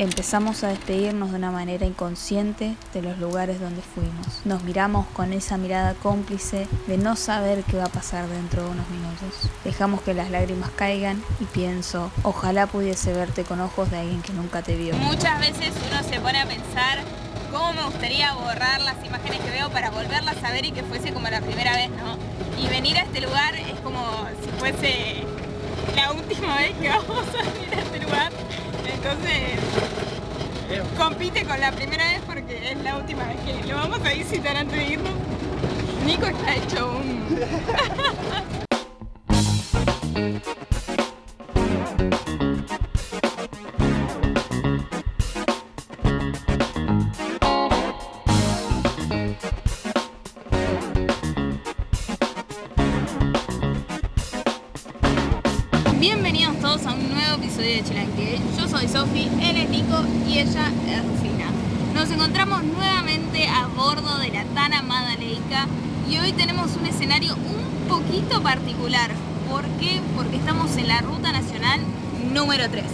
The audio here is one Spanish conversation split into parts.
Empezamos a despedirnos de una manera inconsciente de los lugares donde fuimos. Nos miramos con esa mirada cómplice de no saber qué va a pasar dentro de unos minutos. Dejamos que las lágrimas caigan y pienso, ojalá pudiese verte con ojos de alguien que nunca te vio. Muchas veces uno se pone a pensar cómo me gustaría borrar las imágenes que veo para volverlas a ver y que fuese como la primera vez, ¿no? Y venir a este lugar es como si fuese la última vez que vamos a venir a este lugar. Entonces, compite con la primera vez porque es la última vez que lo vamos a visitar antes de irnos. Nico está hecho un... y hoy tenemos un escenario un poquito particular. ¿Por qué? Porque estamos en la Ruta Nacional número 3.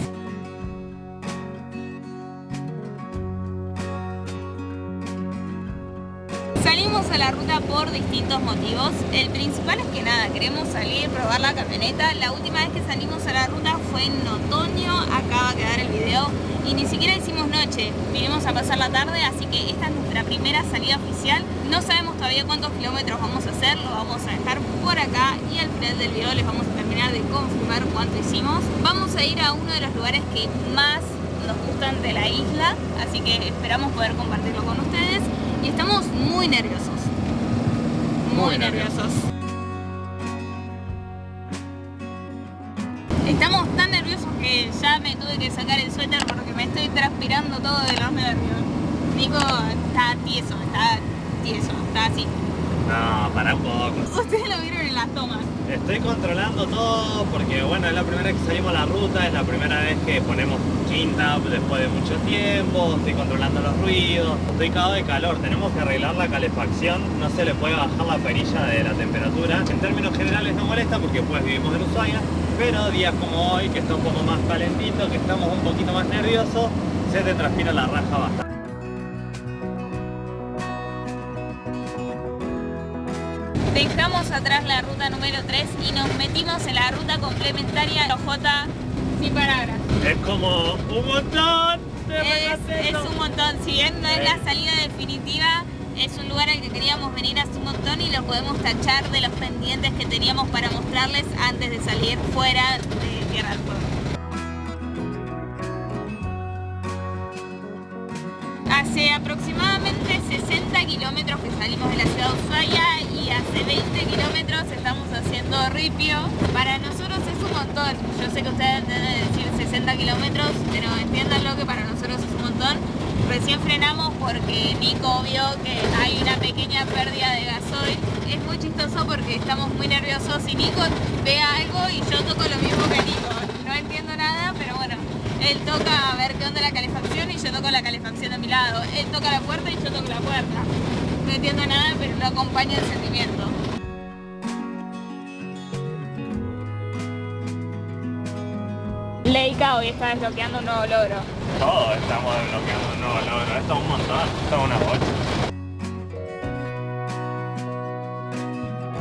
Salimos a la ruta por distintos motivos. El principal es que nada, queremos salir, probar la camioneta. La última vez que salimos a la ruta fue en otoño, acaba de quedar el video. Y ni siquiera hicimos noche, vinimos a pasar la tarde, así que esta es nuestra primera salida oficial. No sabemos todavía cuántos kilómetros vamos a hacer, lo vamos a dejar por acá y al final del video les vamos a terminar de confirmar cuánto hicimos. Vamos a ir a uno de los lugares que más nos gustan de la isla, así que esperamos poder compartirlo con ustedes y estamos muy nerviosos. Muy, Muy nerviosos. Estamos tan nerviosos que ya me tuve que sacar el suéter porque estoy transpirando todo de los nervios. Nico está tieso, está tieso, está así. No, para un poco. Ustedes lo vieron en las tomas. Estoy controlando todo porque, bueno, es la primera vez que salimos a la ruta, es la primera vez que ponemos quinta después de mucho tiempo, estoy controlando los ruidos, estoy cagado de calor, tenemos que arreglar la calefacción, no se le puede bajar la perilla de la temperatura. En términos generales no molesta porque pues vivimos en Ushuaia, pero días como hoy, que está un poco más calentito, que estamos un poquito más nerviosos, se te transpira la raja bastante. Dejamos atrás la ruta número 3 y nos metimos en la ruta complementaria OJ sin palabras. Es como un montón de Es, es un montón, si bien no es la salida definitiva, es un lugar al que queríamos venir hace un montón y lo podemos tachar de los pendientes que teníamos para mostrarles antes de salir fuera de Tierra del Fuego. Hace aproximadamente 60 kilómetros que salimos de la ciudad de Ushuaia y hace 20 kilómetros estamos haciendo ripio. Para nosotros es un montón. Yo sé que ustedes deben decir 60 kilómetros, pero entiéndanlo que para nosotros. Recién frenamos porque Nico vio que hay una pequeña pérdida de gasoil. Es muy chistoso porque estamos muy nerviosos y Nico ve algo y yo toco lo mismo que Nico. No entiendo nada, pero bueno, él toca a ver qué onda la calefacción y yo toco la calefacción de mi lado. Él toca la puerta y yo toco la puerta. No entiendo nada, pero lo acompaña el sentimiento. Leica hoy está desbloqueando un nuevo logro. Todos estamos desbloqueando un nuevo logro. Esto es un montón. Esto es una bocha.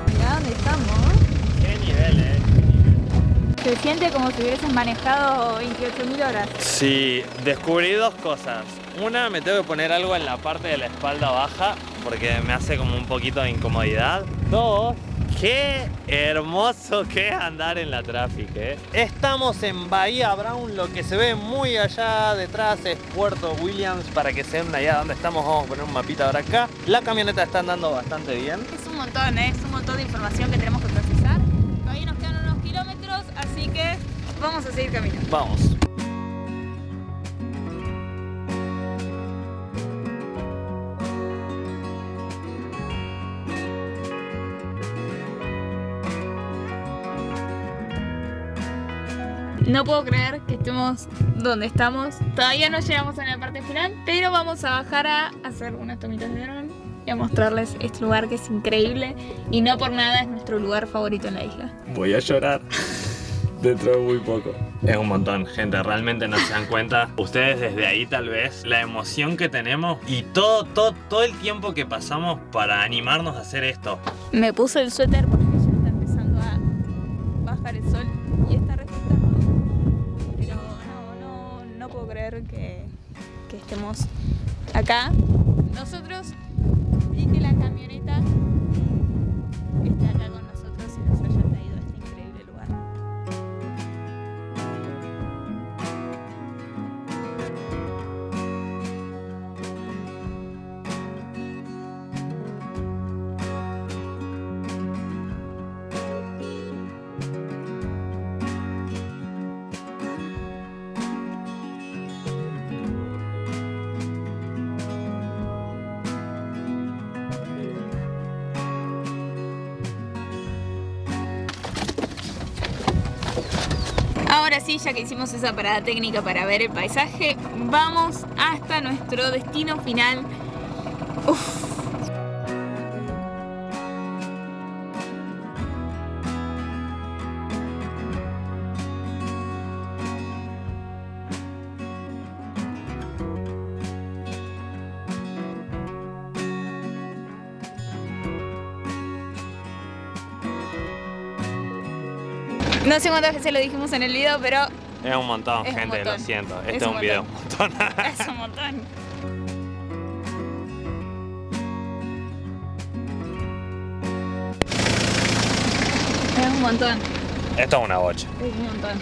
Mirá dónde estamos. Qué nivel, eh. Se siente como si hubieses manejado 28.000 horas. Sí, descubrí dos cosas. Una, me tengo que poner algo en la parte de la espalda baja porque me hace como un poquito de incomodidad. Dos, qué hermoso que es andar en la tráfico. ¿eh? Estamos en Bahía Brown, lo que se ve muy allá detrás es Puerto Williams. Para que se vean allá donde estamos, vamos a poner un mapita ahora acá. La camioneta está andando bastante bien. Es un montón, ¿eh? es un montón de información que tenemos que procesar. Todavía nos quedan unos kilómetros, así que vamos a seguir caminando. Vamos. No puedo creer que estemos donde estamos. Todavía no llegamos a la parte final, pero vamos a bajar a hacer unas tomitas de dron y a mostrarles este lugar que es increíble y no por nada es nuestro lugar favorito en la isla. Voy a llorar. Dentro de muy poco. Es un montón, gente, realmente no se dan cuenta. Ustedes desde ahí tal vez, la emoción que tenemos y todo, todo, todo el tiempo que pasamos para animarnos a hacer esto. Me puse el suéter que, estemos acá. Nosotros y que la camioneta está acá sí, ya que hicimos esa parada técnica para ver el paisaje, vamos hasta nuestro destino final. No sé cuántas veces lo dijimos en el video, pero Es un montón, Es un gente, lo montón. siento. Este Es es un un video un montón. es un montón. Es un montón, Esto es una bocha. es un montón.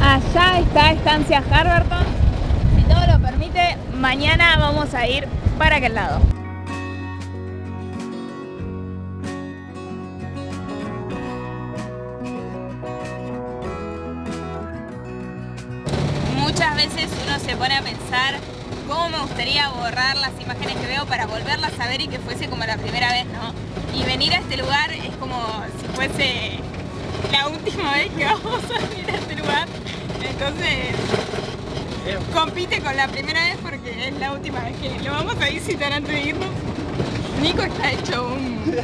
Allá está Estancia Harberton. Si todo lo permite, mañana vamos a ir para aquel lado. Me gustaría borrar las imágenes que veo para volverlas a ver y que fuese como la primera vez, ¿no? Y venir a este lugar es como si fuese la última vez que vamos a venir a este lugar. Entonces compite con la primera vez porque es la última vez que lo vamos a visitar antes de irnos. Nico está hecho un...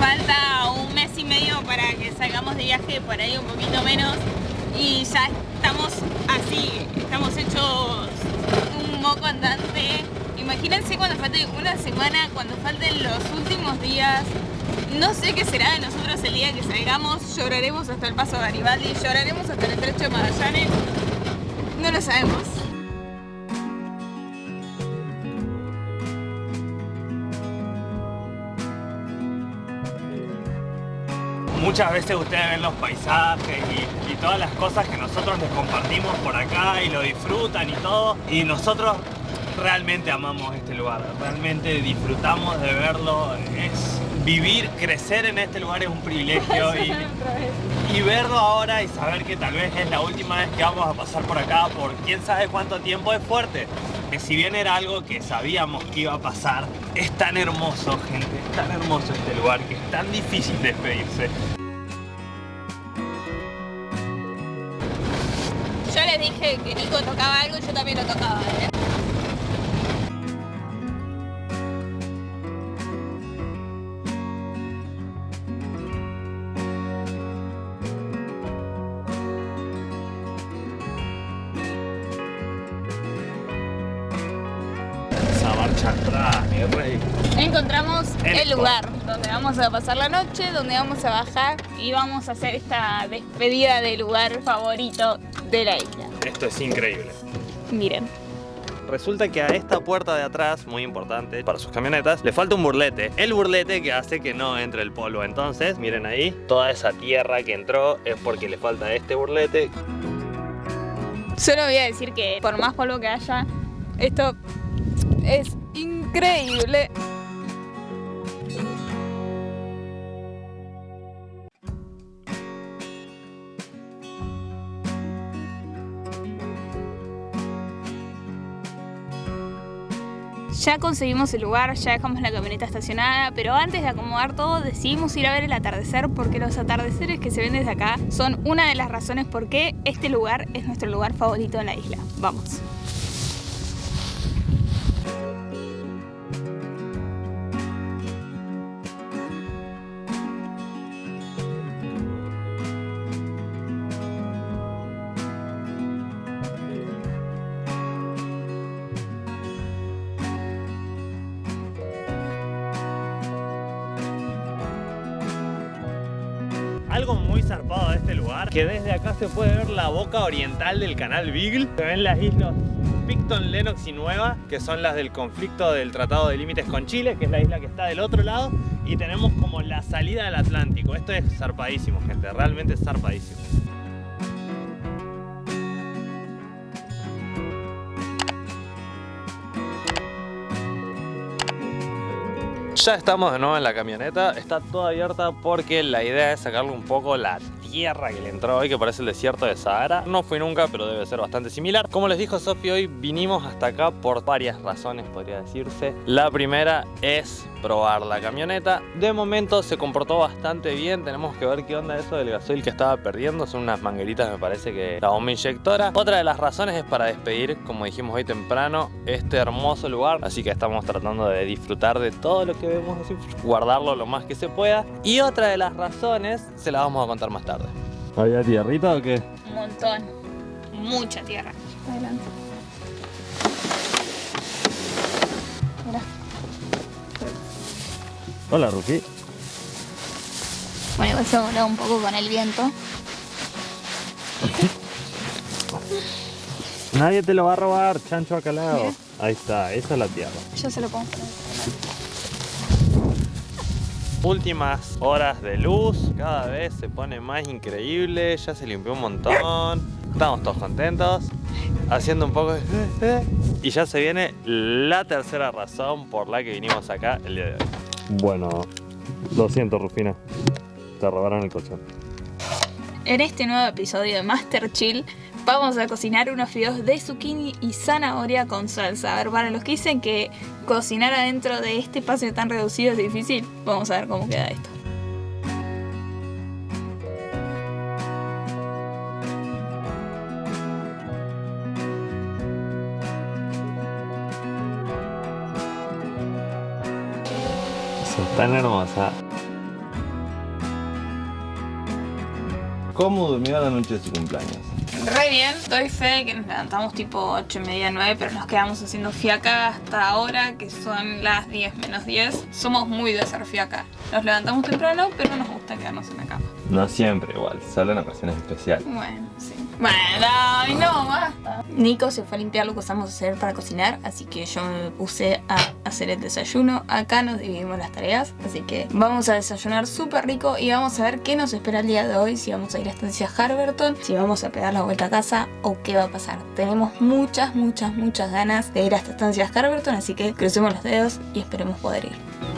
Falta un mes y medio para que salgamos de viaje, por ahí un poquito menos. Y ya estamos así, estamos hechos moco andante. Imagínense cuando falte una semana, cuando falten los últimos días. No sé qué será de nosotros el día que salgamos. Lloraremos hasta el paso de Garibaldi, lloraremos hasta el estrecho de Magallanes. No lo sabemos. Muchas veces ustedes ven los paisajes y, y todas las cosas que nosotros les compartimos por acá y lo disfrutan y todo. Y nosotros realmente amamos este lugar, realmente disfrutamos de verlo. Es vivir, crecer en este lugar es un privilegio y, y verlo ahora y saber que tal vez es la última vez que vamos a pasar por acá por quién sabe cuánto tiempo es fuerte. Que si bien era algo que sabíamos que iba a pasar, es tan hermoso, gente, es tan hermoso este lugar que es tan difícil despedirse. Que Nico tocaba algo y yo también lo tocaba, ¿eh? Mi rey. Encontramos El el lugar donde vamos a pasar la noche, donde vamos a bajar y vamos a hacer esta despedida del lugar favorito de la isla. Esto es increíble. Miren. Resulta que a esta puerta de atrás, muy importante para sus camionetas, le falta un burlete. El burlete que hace que no entre el polvo. Entonces, miren ahí, toda esa tierra que entró es porque le falta este burlete. Solo voy a decir que por más polvo que haya, esto es increíble. Ya conseguimos el lugar, ya dejamos la camioneta estacionada, pero antes de acomodar todo decidimos ir a ver el atardecer porque los atardeceres que se ven desde acá son una de las razones por qué este lugar es nuestro lugar favorito en la isla. Vamos. Que desde acá se puede ver la boca oriental del canal Beagle. Se ven las islas Picton, Lennox y Nueva, que son las del conflicto del Tratado de Límites con Chile, que es la isla que está del otro lado, y tenemos como la salida del Atlántico. Esto es zarpadísimo, gente, realmente es zarpadísimo. Ya estamos de nuevo en la camioneta, está toda abierta porque la idea es sacarle un poco la tierra que le entró hoy, que parece el desierto de Sahara. No fui nunca, pero debe ser bastante similar. Como les dijo Sofi, hoy vinimos hasta acá por varias razones, podría decirse. La primera es probar la camioneta. De momento se comportó bastante bien. Tenemos que ver qué onda eso del gasoil que estaba perdiendo. Son unas mangueritas, me parece que la bomba inyectora. Otra de las razones es para despedir, como dijimos hoy temprano, este hermoso lugar. Así que estamos tratando de disfrutar de todo lo que vemos, así, guardarlo lo más que se pueda. Y otra de las razones se la vamos a contar más tarde. ¿Había tierrita o qué? Un montón. Mucha tierra. Adelante. Hola, Ruki. Bueno, igual se voló un poco con el viento. Nadie te lo va a robar, chancho acalado. Ahí está, esa es la tierra. Yo se lo pongo. Últimas horas de luz, cada vez se pone más increíble, ya se limpió un montón, estamos todos contentos, haciendo un poco de... Y ya se viene la tercera razón por la que vinimos acá el día de hoy. Bueno, lo siento Rufina, te robaron el colchón. En este nuevo episodio de Master Chill vamos a cocinar unos fideos de zucchini y zanahoria con salsa. A ver, para los que dicen que cocinar adentro de este espacio tan reducido es difícil, vamos a ver cómo queda esto. Tan hermosa. ¿Cómo durmió la noche de su cumpleaños? Re bien, doy fe que nos levantamos tipo 8 y media, 9, pero nos quedamos haciendo fiaca hasta ahora, que son las 10 menos 10. Somos muy de hacer fiaca. Nos levantamos temprano, pero nos gusta quedarnos en la cama. No siempre igual, solo en ocasiones especiales. Bueno, sí. Bueno, ay, no, basta. Nico se fue a limpiar lo que usamos a hacer para cocinar, así que yo me puse a hacer el desayuno. Acá nos dividimos las tareas, así que vamos a desayunar súper rico y vamos a ver qué nos espera el día de hoy, si vamos a ir a estancia Harberton, si vamos a pegar la vuelta a casa o qué va a pasar. Tenemos muchas, muchas, muchas ganas de ir a esta estancia Harberton, así que crucemos los dedos y esperemos poder ir.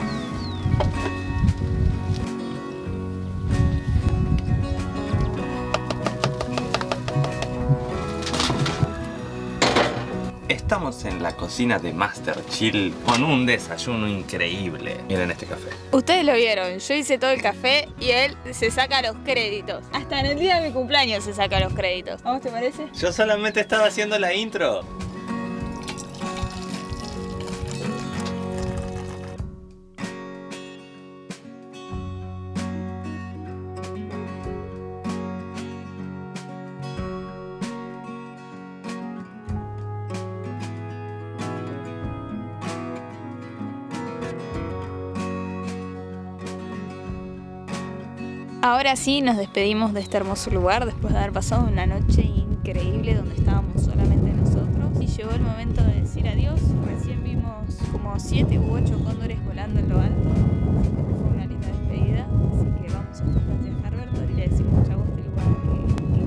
Estamos en la cocina de Master Chill con un desayuno increíble. Miren este café. Ustedes lo vieron, yo hice todo el café y él se saca los créditos. Hasta en el día de mi cumpleaños se saca los créditos. ¿A vos te parece? Yo solamente estaba haciendo la intro. Ahora sí nos despedimos de este hermoso lugar después de haber pasado una noche increíble donde estábamos solamente nosotros y llegó el momento de decir adiós. Recién vimos como siete u ocho cóndores volando en lo alto. Fue una linda despedida. Así que vamos a de Harberton y le decimos este lugar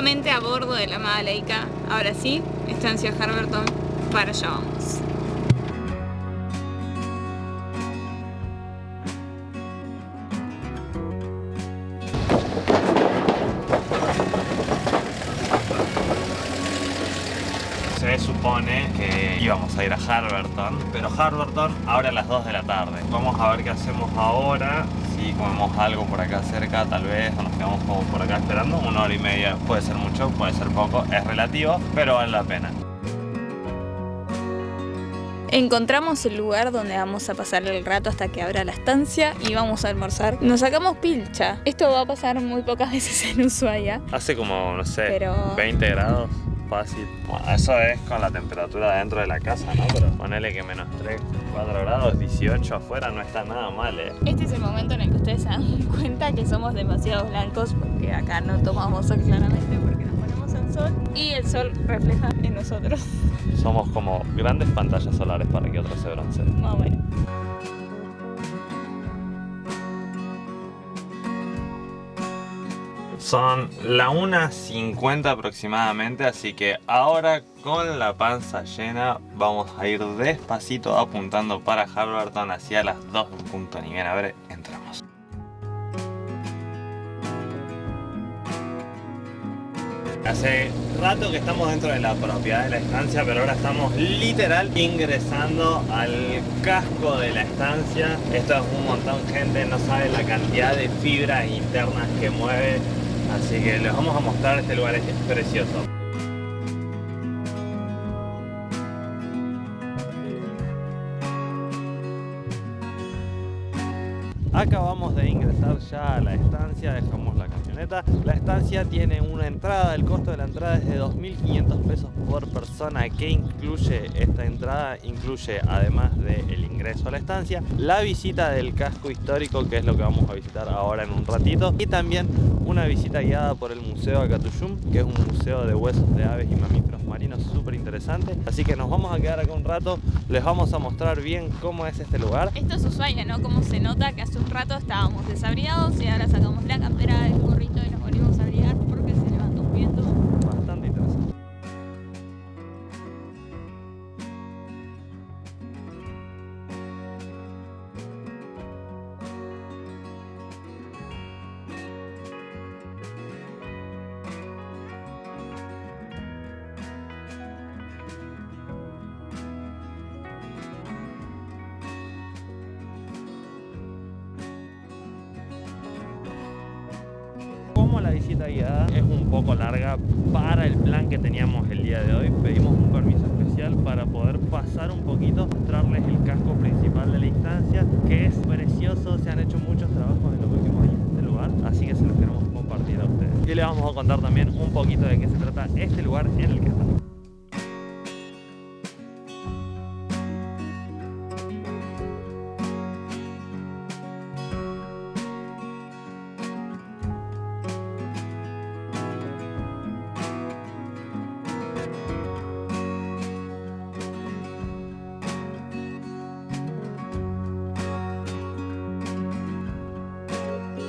Nuevamente a bordo de la amada Leica, ahora sí, estancia Harberton, para allá vamos. Se supone que íbamos a ir a Harberton, pero Harberton abre a las 2 de la tarde. Vamos a ver qué hacemos ahora. Comemos algo por acá cerca, tal vez, o nos quedamos como por acá esperando. Una hora y media puede ser mucho, puede ser poco, es relativo, pero vale la pena. Encontramos el lugar donde vamos a pasar el rato hasta que abra la estancia y vamos a almorzar. Nos sacamos pilcha. Esto va a pasar muy pocas veces en Ushuaia. Hace como, no sé, Pero- 20 grados. Fácil. Bueno, eso es con la temperatura dentro de la casa, ¿no? Pero ponele que menos 3, 4 grados, 18 afuera no está nada mal, ¿eh? Este es el momento en el que ustedes se dan cuenta que somos demasiado blancos porque acá no tomamos sol claramente porque nos ponemos al sol y el sol refleja en nosotros. Somos como grandes pantallas solares para que otros se bronceen. Más o menos. Son la 1.50 aproximadamente, así que ahora con la panza llena vamos a ir despacito apuntando para Harberton hacia las 2 en punto. Ni bien, a ver, entramos. Hace rato que estamos dentro de la propiedad de la estancia, pero ahora estamos literal ingresando al casco de la estancia. Esto es un montón, gente, no sabe la cantidad de fibras internas que mueve. Así que les vamos a mostrar este lugar, es precioso. Acabamos de ingresar ya a la estancia, dejamos la camioneta. La estancia tiene una entrada, el costo de la entrada es de 2.500 pesos por persona. ¿Qué incluye esta entrada? Incluye, además del ingreso a la estancia, la visita del casco histórico, que es lo que vamos a visitar ahora en un ratito, y también una visita guiada por el Museo Acatuyum, que es un museo de huesos de aves y mamíferos marinos súper interesante. Así que nos vamos a quedar acá un rato, les vamos a mostrar bien cómo es este lugar. Esto es Ushuaia, ¿no? Como se nota que hace un rato estábamos desabrigados y ahora sacamos la campera del la visita guiada es un poco larga para el plan que teníamos el día de hoy, pedimos un permiso especial para poder pasar un poquito, mostrarles el casco principal de la instancia, que es precioso, se han hecho muchos trabajos en los últimos años en este lugar, así que se los queremos compartir a ustedes. Y les vamos a contar también un poquito de qué se trata este lugar en el que estamos.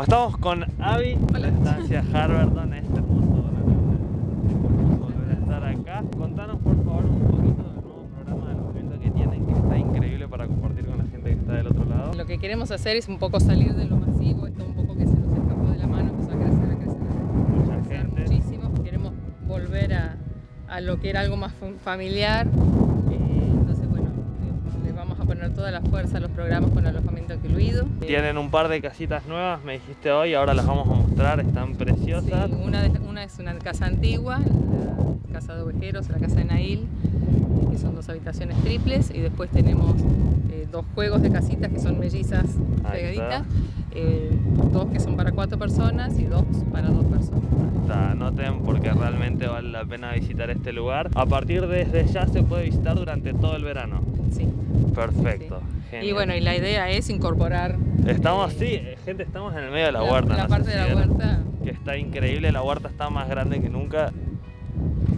Estamos con Abby, la estancia Harvardon, este hermoso volver a estar acá. Contanos por favor un poquito del nuevo programa del movimiento que tienen, que está increíble para compartir con la gente que está del otro lado. Lo que queremos hacer es un poco salir de lo masivo, esto un poco que se nos escapó de la mano, empezó a crecer, a crecer, Mucha a crecer gente. muchísimo. Queremos volver a, a lo que era algo más fa- familiar. Toda la fuerza los programas con alojamiento incluido. Tienen un par de casitas nuevas, me dijiste hoy, ahora las vamos a mostrar, están preciosas. Sí, una, de- una es una casa antigua, la casa de ovejeros, la casa de Nail, que son dos habitaciones triples, y después tenemos eh, dos juegos de casitas que son mellizas pegaditas, eh, dos que son para cuatro personas y dos para dos personas. Está, Anoten porque realmente vale la pena visitar este lugar. A partir de desde ya se puede visitar durante todo el verano. Sí. Perfecto. Y bueno, y la idea es incorporar Estamos, eh, sí, gente, estamos en el medio de la, la, huerta. la no parte de la vieron, huerta. Que está increíble, la huerta está más grande que nunca.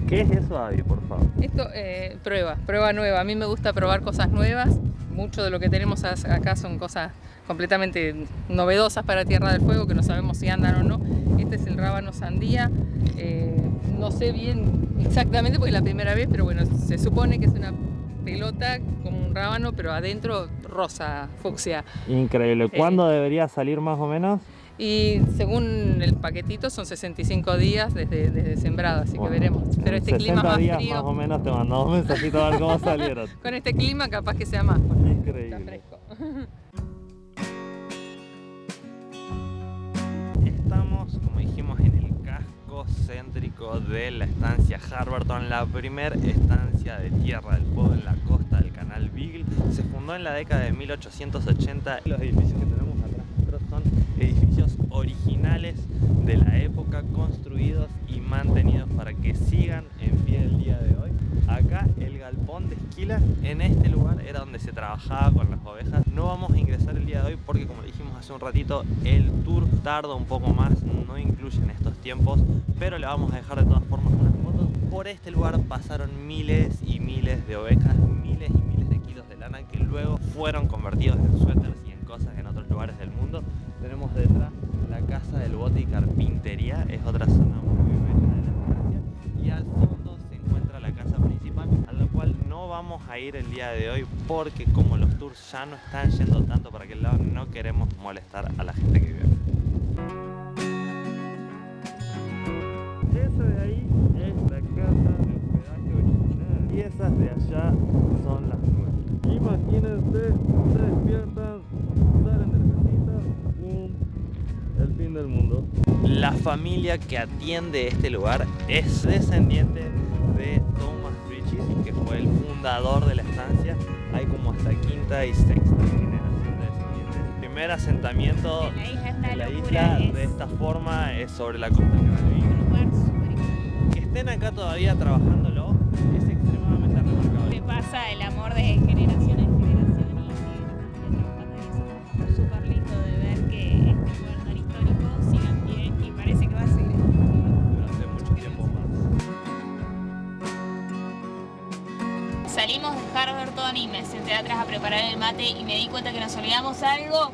¿Qué es eso, Avi, por favor? Esto, eh, prueba, prueba nueva. A mí me gusta probar cosas nuevas. Mucho de lo que tenemos acá son cosas completamente novedosas para Tierra del Fuego, que no sabemos si andan o no. Este es el rábano sandía. Eh, no sé bien exactamente porque es la primera vez, pero bueno, se supone que es una pelota como un rábano, pero adentro rosa, fucsia. Increíble. ¿Cuándo debería salir más o menos? Y según el paquetito son 65 días desde, desde sembrado, así Bueno, que veremos. Pero este clima 60 más días frío, más o menos te mandamos un mensajito a ver cómo salieron. con este clima capaz que sea más. Increíble. Céntrico de la estancia Harberton, la primer estancia de Tierra del Fuego en la costa del canal Beagle. fundó en la década de 1880. Los edificios que tenemos atrás son edificios originales de la época, construidos y mantenidos para que sigan en pie el día de hoy. Acá el galpón de esquila, en este lugar era donde se trabajaba con las ovejas. No vamos a ingresar el de hoy porque como dijimos hace un ratito, el tour tarda un poco más, no incluye en estos tiempos, pero le vamos a dejar de todas formas unas fotos. Por este lugar pasaron miles y miles de ovejas, miles y miles de kilos de lana que luego fueron convertidos en suéteres y en cosas en otros lugares del mundo. Tenemos detrás la casa del bote y carpintería, es otra zona muy bella de la estancia. Y al fondo se encuentra la casa principal, a la cual no vamos a ir el día de hoy porque como los tours ya no están yendo tanto para aquel lado, no queremos molestar a la gente que vive. Esa de ahí es la casa de hospedaje original y esas de allá son las nuestras. Imagínense, se despiertan, salen de la casita, ¡pum! el fin del mundo. La familia que atiende este lugar es descendiente de Thomas Bridges, que fue el fundador de la estancia. Hay como hasta quinta y sexta generación de descendientes. El primer asentamiento de la isla de esta forma es sobre la costa increíble. Que estén acá todavía trabajándolo es extremadamente remarcable. Le pasa el amor Salimos de Harberton y me senté atrás a preparar el mate y me di cuenta que nos olvidamos algo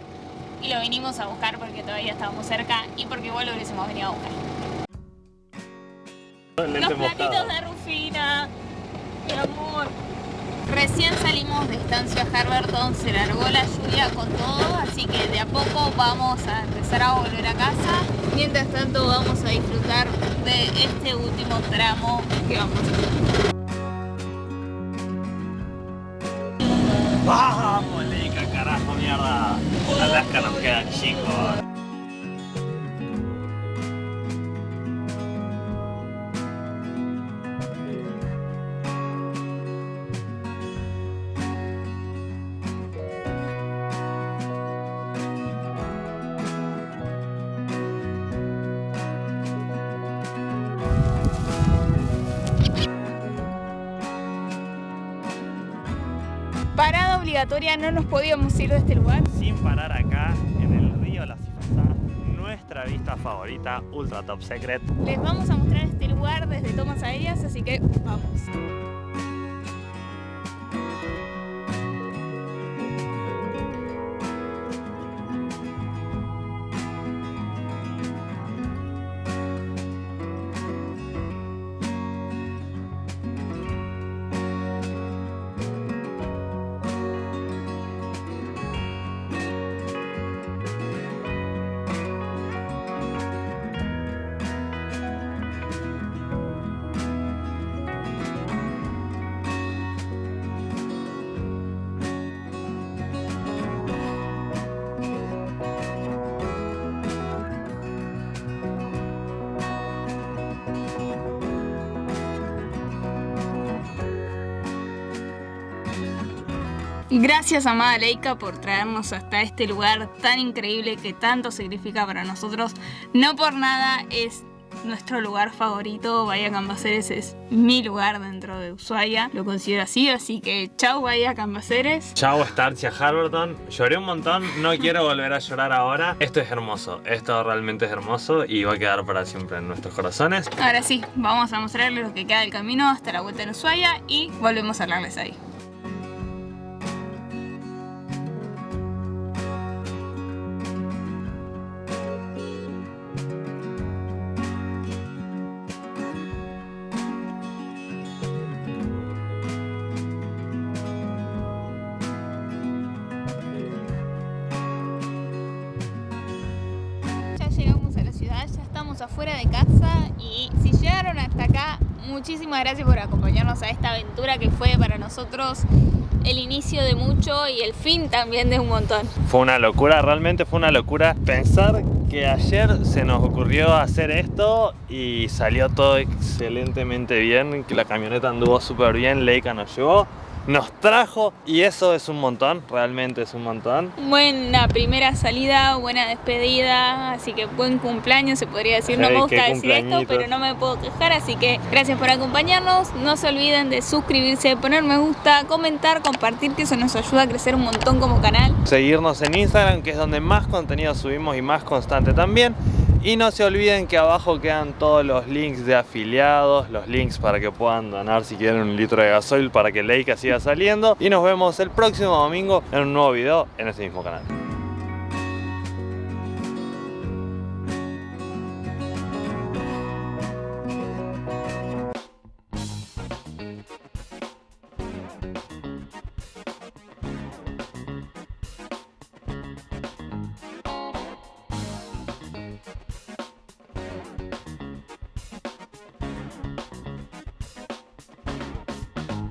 y lo vinimos a buscar porque todavía estábamos cerca y porque igual lo hubiésemos venido a buscar. Los platitos de Rufina, mi amor. Recién salimos de estancia Harberton, se largó la lluvia con todo, así que de a poco vamos a empezar a volver a casa. Mientras tanto vamos a disfrutar de este último tramo que vamos a hacer. Alaska nos queda Parada obligatoria, no nos podíamos ir de este lugar. Sin parar acá, en el río Las Ifasá, nuestra vista favorita, Ultra Top Secret. Les vamos a mostrar este lugar desde tomas aéreas, así que vamos. Gracias amada Leica por traernos hasta este lugar tan increíble que tanto significa para nosotros. No por nada es nuestro lugar favorito. Bahía Cambaceres es mi lugar dentro de Ushuaia. Lo considero así, así que chau Bahía Cambaceres. Chao Starcia Harberton, lloré un montón, no quiero volver a llorar ahora. Esto es hermoso, esto realmente es hermoso y va a quedar para siempre en nuestros corazones. Ahora sí, vamos a mostrarles lo que queda del camino hasta la vuelta en Ushuaia y volvemos a hablarles ahí. Afuera de casa y si llegaron hasta acá, muchísimas gracias por acompañarnos a esta aventura que fue para nosotros el inicio de mucho y el fin también de un montón. Fue una locura, realmente fue una locura pensar que ayer se nos ocurrió hacer esto y salió todo excelentemente bien, que la camioneta anduvo súper bien, Leica nos llevó. Nos trajo y eso es un montón, realmente es un montón. Buena primera salida, buena despedida, así que buen cumpleaños se podría decir. no me gusta decir esto, pero no me puedo quejar, así que gracias por acompañarnos. No se olviden de suscribirse, poner me gusta, comentar, compartir, que eso nos ayuda a crecer un montón como canal. Seguirnos en Instagram, que es donde más contenido subimos y más constante también. Y no se olviden que abajo quedan todos los links de afiliados, los links para que puedan donar si quieren un litro de gasoil para que Leica siga saliendo. Y nos vemos el próximo domingo en un nuevo video en este mismo canal.